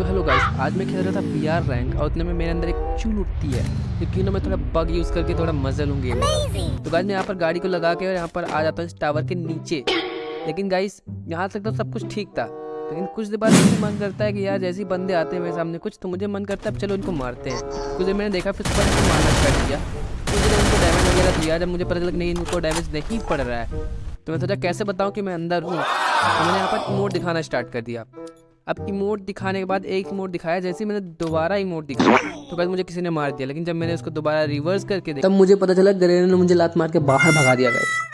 तो hello guys आज मैं खेल रहा था पी आर रैंक और उतने में मेरे अंदर एक चूल उठती है। क्योंकि ना मैं थोड़ा बग यूज़ करके थोड़ा मज़ा लूँ गेम तो गाइस मैं यहाँ पर गाड़ी को लगा के और यहाँ पर आ जाता हूँ इस टावर के नीचे। लेकिन गाइस यहाँ तक तो सब कुछ ठीक था। लेकिन कुछ देर बाद मुझे मन करता है कि यार, जैसे बंदे आते हैं मेरे सामने कुछ तो मुझे मन करता है चलो इनको मारते हैं। कुछ देर मैंने देखा फिर उसके बाद मारना स्टार्ट किया। कुछ देर उनको डैमेज वगैरह दिया, जब मुझे पता चला नहीं, इनको डैमेज नहीं पड़ रहा है। तो मैं सोचा, कैसे बताऊँ कि मैं अंदर हूँ? तो मैंने यहाँ पर इमोट दिखाना स्टार्ट कर दिया। अब इमोट दिखाने के बाद एक इमोट दिखाया, जैसे मैंने दोबारा इमोट दिखाया तो बस मुझे किसी ने मार दिया। लेकिन जब मैंने उसको दोबारा रिवर्स करके देखा, तब मुझे पता चला ग्रेनेड ने मुझे लात मार के बाहर भगा दिया गया